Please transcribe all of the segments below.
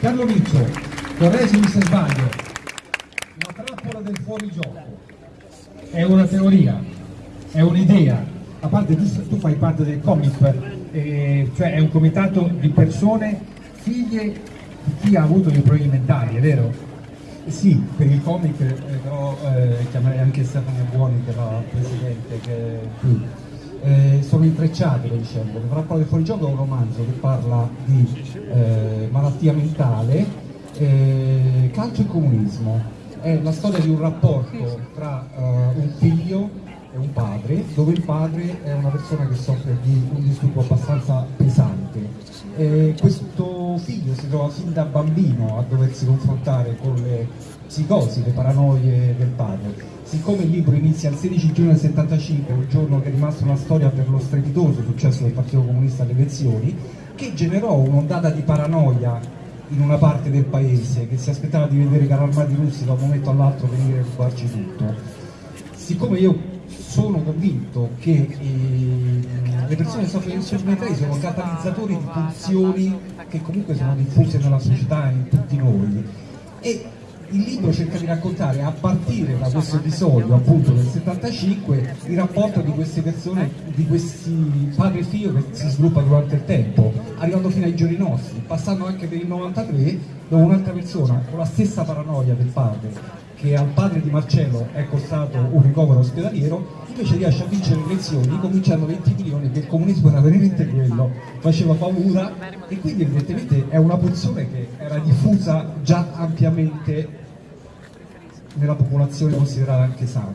Carlo Miccio, correggimi se sbaglio, la trappola del fuorigioco. È una teoria, è un'idea, a parte tu, tu, fai parte del COMIP, eh, cioè è un comitato di persone figlie di chi ha avuto dei problemi mentali, è vero? Sì, per il comic eh, però eh, chiamerei anche Stefano Buoni che era presidente che è qui eh, sono intrecciate le vicende. Il Rapporto del fuorigioco è un romanzo che parla di eh, malattia mentale, eh, calcio e comunismo. È la storia di un rapporto tra uh, un figlio e un padre, dove il padre è una persona che soffre di un disturbo abbastanza pesante. E questo figlio si trova fin da bambino a doversi confrontare con le psicosi, le paranoie del padre siccome il libro inizia il 16 giugno del 75, un giorno che è rimasto una storia per lo strepitoso successo del Partito Comunista alle elezioni, che generò un'ondata di paranoia in una parte del paese che si aspettava di vedere carri armati russi da un momento all'altro venire a rubarci tutto. Siccome io sono convinto che eh, le persone che soffrono di disturbi sono catalizzatori di pulsioni che comunque sono diffuse nella società e in tutti noi. E il libro cerca di raccontare a partire da questo episodio appunto del 75 il rapporto di queste persone, di questi padre e figlio che si sviluppa durante il tempo, arrivando fino ai giorni nostri, passando anche per il 93 dove un'altra persona con la stessa paranoia del padre che al padre di Marcello è costato un ricovero ospedaliero, invece riesce a vincere le elezioni cominciando 20 milioni che il comunismo era veramente quello, faceva paura e quindi evidentemente è una pozione che era diffusa già ampiamente nella popolazione considerata anche sana.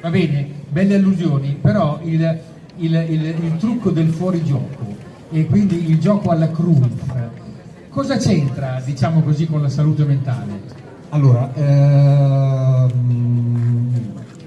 Va bene, belle allusioni, però il, il, il, il trucco del fuorigioco e quindi il gioco alla Cruyff, cosa c'entra, diciamo così, con la salute mentale? Allora, ehm,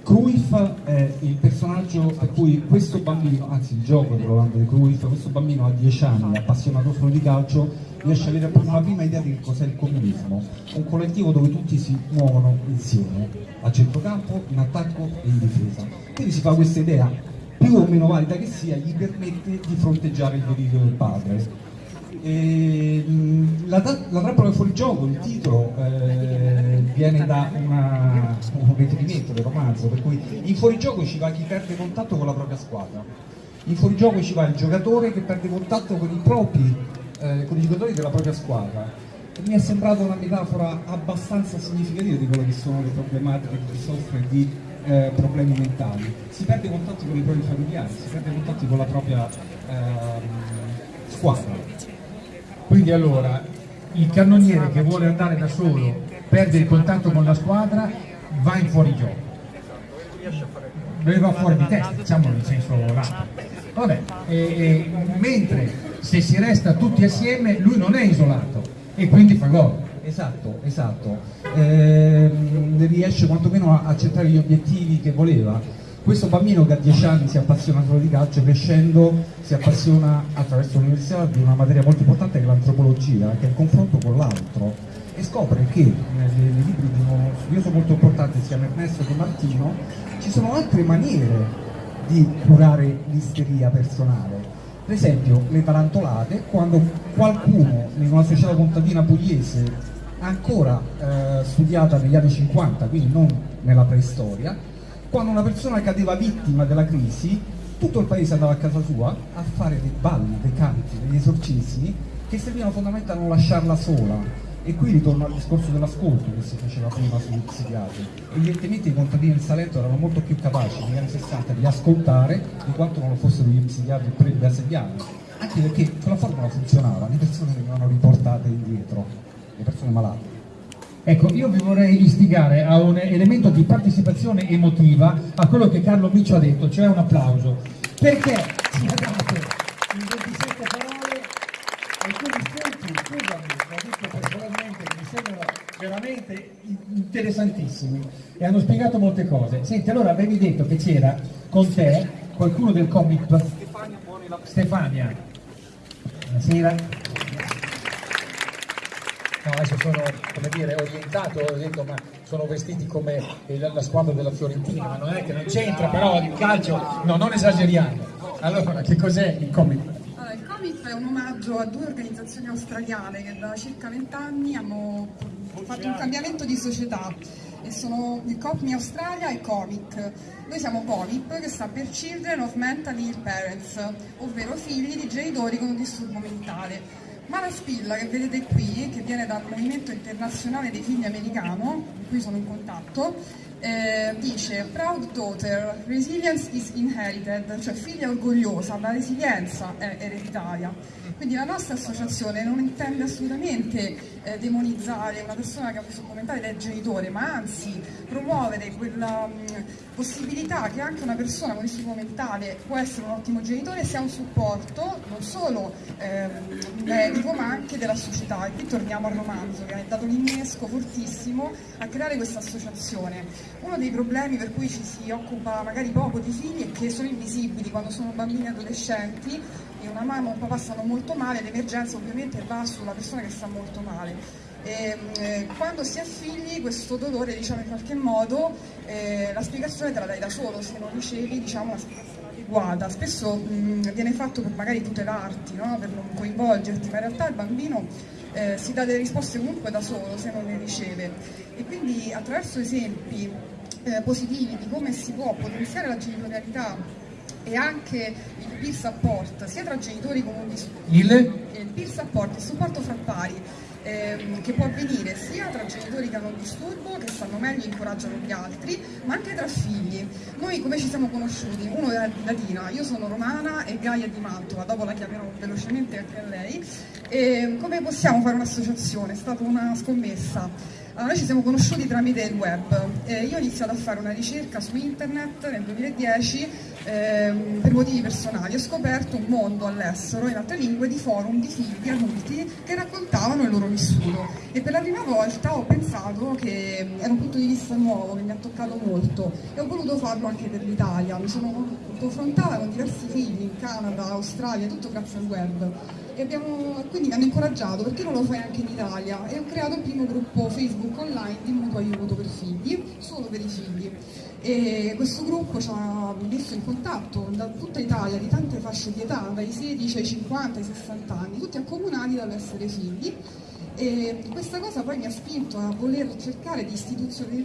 Cruyff è il personaggio per cui questo bambino, anzi il gioco di Rolando di Cruyff, questo bambino a 10 anni, appassionato solo di calcio, riesce ad avere una prima idea di cos'è il comunismo, un collettivo dove tutti si muovono insieme, a centrocampo, in attacco e in difesa. Quindi si fa questa idea, più o meno valida che sia, gli permette di fronteggiare il delirio del padre e, la, la trappola fuori gioco, il titolo, eh, viene da una, un riferimento del romanzo, per cui in fuorigioco ci va chi perde contatto con la propria squadra, in fuorigioco ci va il giocatore che perde contatto con i propri, eh, con i giocatori della propria squadra. E mi è sembrata una metafora abbastanza significativa di quello che sono le problematiche che si soffre di eh, problemi mentali. Si perde contatto con i propri familiari, si perde contatto con la propria ehm, squadra. Quindi allora il cannoniere che vuole andare da solo, perde il contatto con la squadra, va in fuorigioco. Dove va fuori di testa, diciamolo in senso lato. Vabbè, e, e, mentre se si resta tutti assieme lui non è isolato e quindi fa gol. Esatto, esatto. Eh, riesce quantomeno a, a centrare gli obiettivi che voleva questo bambino che a 10 anni si appassiona solo di calcio, crescendo si appassiona attraverso l'università di una materia molto importante che è l'antropologia, che è il confronto con l'altro e scopre che nei, libri di uno studioso molto importante, si chiama Ernesto Di Martino, ci sono altre maniere di curare l'isteria personale. Per esempio le tarantolate, quando qualcuno in una società contadina pugliese ancora eh, studiata negli anni 50, quindi non nella preistoria, quando una persona cadeva vittima della crisi, tutto il paese andava a casa sua a fare dei balli, dei canti, degli esorcismi che servivano fondamentalmente a non lasciarla sola. E qui ritorno al discorso dell'ascolto che si faceva prima sugli psichiatri. Evidentemente i contadini del Salento erano molto più capaci negli anni 60 di ascoltare di quanto non lo fossero gli psichiatri pre-gaseliani. Anche perché quella formula funzionava, le persone venivano riportate indietro, le persone malate. Ecco, io vi vorrei istigare a un elemento di partecipazione emotiva a quello che Carlo Miccio ha detto, cioè un applauso, perché ci ha dato in 27 parole alcuni spunti, scusami, l'ho detto personalmente, che mi sembrano veramente interessantissimi e hanno spiegato molte cose. Senti, allora avevi detto che c'era con te qualcuno del comic Stefania. Stefania. Buonasera no, adesso sono come dire, orientato, ho detto ma sono vestiti come la squadra della Fiorentina, ma non è che non c'entra però il calcio, no non esageriamo. Allora che cos'è il comic? Allora, il comic è un omaggio a due organizzazioni australiane che da circa vent'anni hanno fatto un cambiamento di società e sono il COPMI Australia e COMIC. Noi siamo COMIP che sta per Children of Mentally Ill Parents, ovvero figli di genitori con un disturbo mentale. Mara Spilla, che vedete qui, che viene dal Movimento Internazionale dei Figli Americano, con cui sono in contatto, eh, dice Proud daughter, resilience is inherited, cioè figlia orgogliosa, la resilienza è ereditaria. Quindi la nostra associazione non intende assolutamente eh, demonizzare una persona che ha questo commentario del genitore, ma anzi promuovere quella mh, possibilità che anche una persona con disturbo mentale può essere un ottimo genitore sia un supporto non solo eh, medico ma anche della società. E qui torniamo al romanzo che ha dato l'innesco fortissimo a creare questa associazione. Uno dei problemi per cui ci si occupa magari poco di figli è che sono invisibili quando sono bambini e adolescenti e una mamma o un papà stanno molto male, l'emergenza ovviamente va sulla persona che sta molto male. E, eh, quando si ha figli questo dolore diciamo in qualche modo eh, la spiegazione te la dai da solo se non ricevi diciamo, una spiegazione adeguata spesso mh, viene fatto per magari tutelarti no? per non coinvolgerti ma in realtà il bambino eh, si dà delle risposte comunque da solo se non le riceve e quindi attraverso esempi eh, positivi di come si può potenziare la genitorialità e anche il peer support sia tra genitori con un disturbo Il? il peer support, il supporto fra pari ehm, che può avvenire sia tra genitori che hanno un disturbo, che stanno meglio e incoraggiano gli altri, ma anche tra figli. Noi come ci siamo conosciuti? Uno è di Latina, io sono romana e Gaia di Mantova, dopo la chiamerò velocemente anche a lei. E come possiamo fare un'associazione? È stata una scommessa. Allora, noi ci siamo conosciuti tramite il web. Eh, io ho iniziato a fare una ricerca su internet nel 2010 ehm, per motivi personali. Ho scoperto un mondo all'estero, in altre lingue, di forum di figli adulti che raccontavano il loro vissuto. E per la prima volta ho pensato che era un punto di vista nuovo, che mi ha toccato molto e ho voluto farlo anche per l'Italia. Mi sono confrontata con diversi figli in Canada, Australia, tutto grazie al web abbiamo, quindi mi hanno incoraggiato perché non lo fai anche in Italia? E ho creato il primo gruppo Facebook online di mutuo aiuto per figli, solo per i figli. E questo gruppo ci ha messo in contatto da tutta Italia di tante fasce di età, dai 16 ai 50 ai 60 anni, tutti accomunati dall'essere figli. E questa cosa poi mi ha spinto a voler cercare di,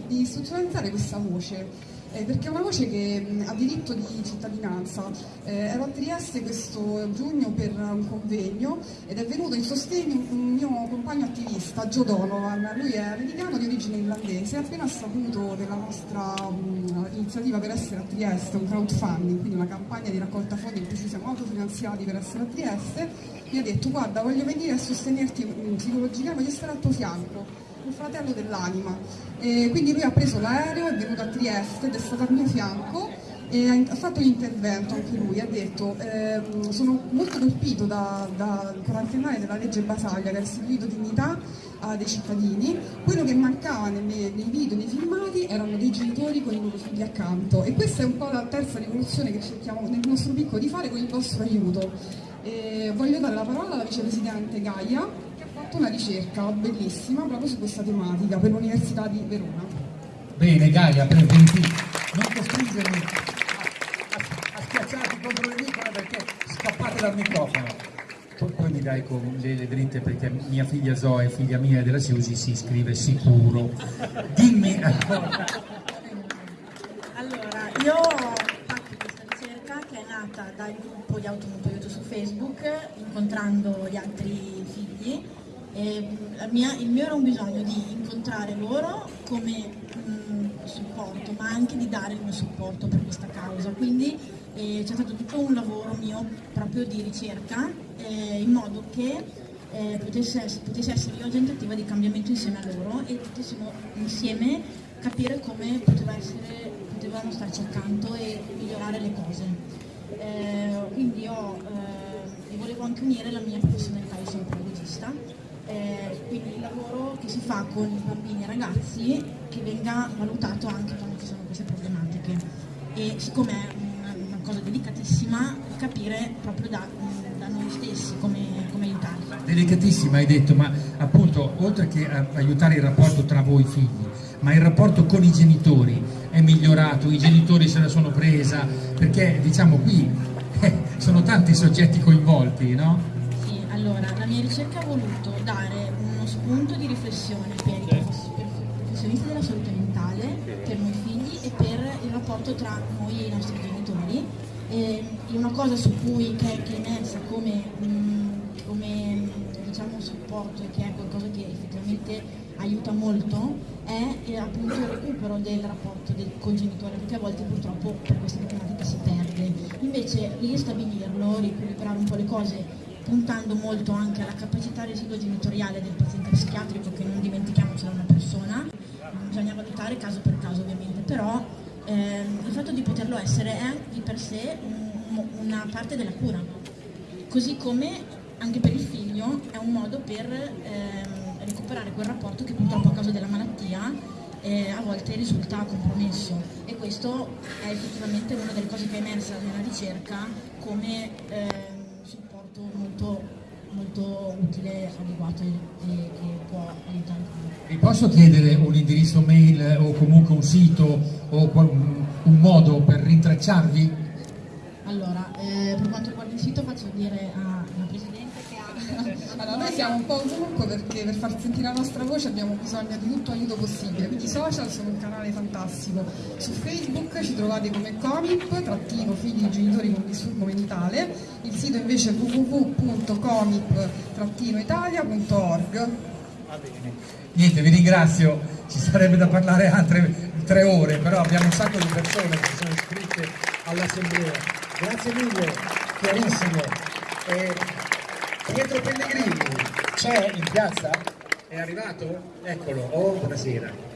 di istituzionalizzare questa voce eh, perché è una voce che mh, ha diritto di cittadinanza. Eh, ero a Trieste questo giugno per un convegno ed è venuto in sostegno un mio compagno attivista, Joe Donovan, lui è americano di origine irlandese, appena saputo della nostra mh, iniziativa per essere a Trieste, un crowdfunding, quindi una campagna di raccolta fondi in cui ci siamo autofinanziati per essere a Trieste, mi ha detto guarda voglio venire a sostenerti psicologicamente, voglio stare al tuo fianco un fratello dell'anima. Quindi lui ha preso l'aereo, è venuto a Trieste ed è stato al mio fianco e ha fatto l'intervento anche lui, ha detto ehm, sono molto colpito dal da quarantennale della legge Basaglia che ha restituito dignità a dei cittadini, quello che mancava nei, nei video, nei filmati erano dei genitori con i loro figli accanto e questa è un po' la terza rivoluzione che cerchiamo nel nostro piccolo di fare con il vostro aiuto. E voglio dare la parola alla vicepresidente Gaia fatto una ricerca bellissima proprio su questa tematica per l'Università di Verona. Bene Gaia, benvenuti. Non costringermi a, a, a schiacciarti contro le micro perché scappate dal microfono. Poi, mi dai con le, le dritte perché mia figlia Zoe, figlia mia della Siusi, si iscrive sicuro. Dimmi Allora, io ho fatto questa ricerca che è nata dal gruppo di automotoiuto su Facebook, incontrando gli altri figli mia, il mio era un bisogno di incontrare loro come mh, supporto, ma anche di dare il mio supporto per questa causa. Quindi eh, c'è stato tutto un lavoro mio proprio di ricerca eh, in modo che eh, potesse, potesse, essere io agente attiva di cambiamento insieme a loro e potessimo insieme capire come poteva essere, potevamo starci accanto e migliorare le cose. Eh, quindi io eh, volevo anche unire la mia professionalità di sono pedagogista eh, quindi il lavoro che si fa con i bambini e ragazzi che venga valutato anche quando ci sono queste problematiche e siccome è una, una cosa delicatissima capire proprio da, da noi stessi come, come, aiutarli. Delicatissima hai detto, ma appunto oltre che aiutare il rapporto tra voi figli, ma il rapporto con i genitori è migliorato, i genitori se la sono presa, perché diciamo qui eh, sono tanti soggetti coinvolti, no? Allora, la mia ricerca ha voluto dare uno spunto di riflessione per i professionisti della salute mentale, per noi figli e per il rapporto tra noi e i nostri genitori. E una cosa su cui che, che è emersa come, mh, come diciamo, supporto e che è qualcosa che effettivamente aiuta molto è eh, appunto il recupero del rapporto del, col genitore, perché a volte purtroppo per queste tematiche si perde. Invece ristabilirlo, riequilibrare un po' le cose puntando molto anche alla capacità residuo genitoriale del paziente psichiatrico che non dimentichiamoci è una persona, bisogna valutare caso per caso ovviamente, però ehm, il fatto di poterlo essere è di per sé un- una parte della cura, così come anche per il figlio è un modo per ehm, recuperare quel rapporto che purtroppo a causa della malattia eh, a volte risulta compromesso. E questo è effettivamente una delle cose che è emersa nella ricerca come supporto molto, molto utile, adeguato e, e che può aiutare. Vi posso chiedere un indirizzo mail o comunque un sito o un modo per rintracciarvi? Allora, eh, per quanto riguarda il sito faccio dire alla Presidente. Allora, noi siamo un po' ovunque perché per far sentire la nostra voce abbiamo bisogno di tutto aiuto possibile, quindi i social sono un canale fantastico. Su Facebook ci trovate come Comip, trattino figli e genitori con disturbo mentale, il sito invece è www.comip-italia.org. Niente, vi ringrazio, ci sarebbe da parlare altre tre ore, però abbiamo un sacco di persone che sono iscritte all'assemblea. Grazie mille, chiarissimo. E Pietro Pellegrini c'è in piazza? È arrivato? Eccolo, oh buonasera.